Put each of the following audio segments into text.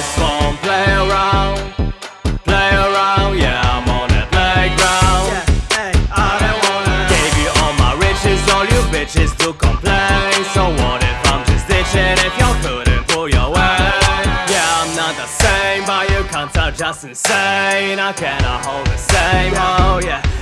just won't play around. Play around, yeah, I'm on that playground. Yeah, hey, I don't wanna Gave you all my riches, all you bitches to complain. So what if I'm just ditching if y'all couldn't pull your weight? Yeah, I'm not the same, but you can't are just insane. I cannot hold the same, oh yeah.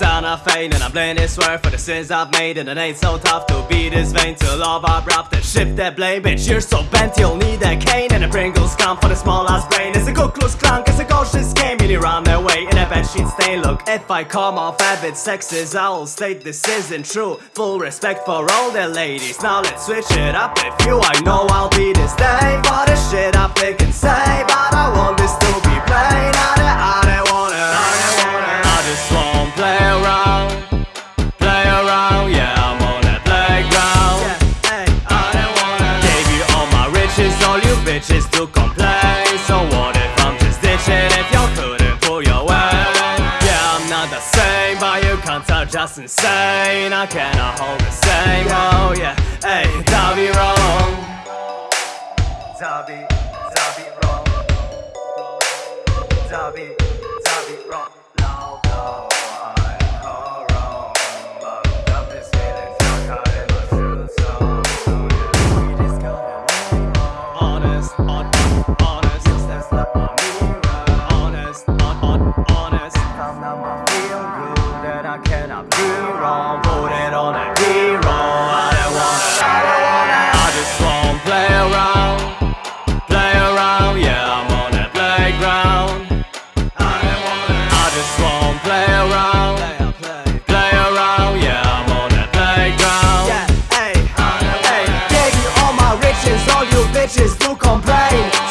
Back to Santa And I'm blaming swear for the sins I've made And it ain't so tough to be this vain To love abrupt and shift that blame. Bitch, you're so bent you'll need a cane And a Pringles come for the small ass brain. It's a Ku Klux Klan, it's a cautious game Really run way in a bed sheet stain Look, if I come off a bit sexist I'll state this isn't true. Full respect for all the ladies. Now let's switch it up. If you I know I'll bitches to complain. So what if I'm just ditching If y'all couldn't pull your weight Yeah, I'm not the same But you can't are just insane. I cannot hold the same Oh yeah, hey, Davi wrong. Davi, Davi wrong. Davi, Davi I cannot be wrong. Put it on a hero. I don't wanna, I don't wanna. I just wanna play around Play around, yeah I'm on that playground. I don't wanna I just wanna play around Play around, yeah I'm on that playground. Yeah, hey, hey, gave you all my riches, all you bitches do complain.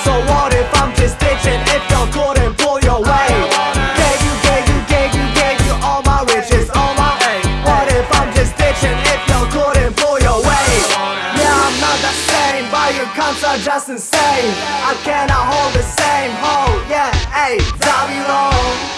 Cunts are just insane. I cannot hold the same hold. Yeah, hey, Davi Long.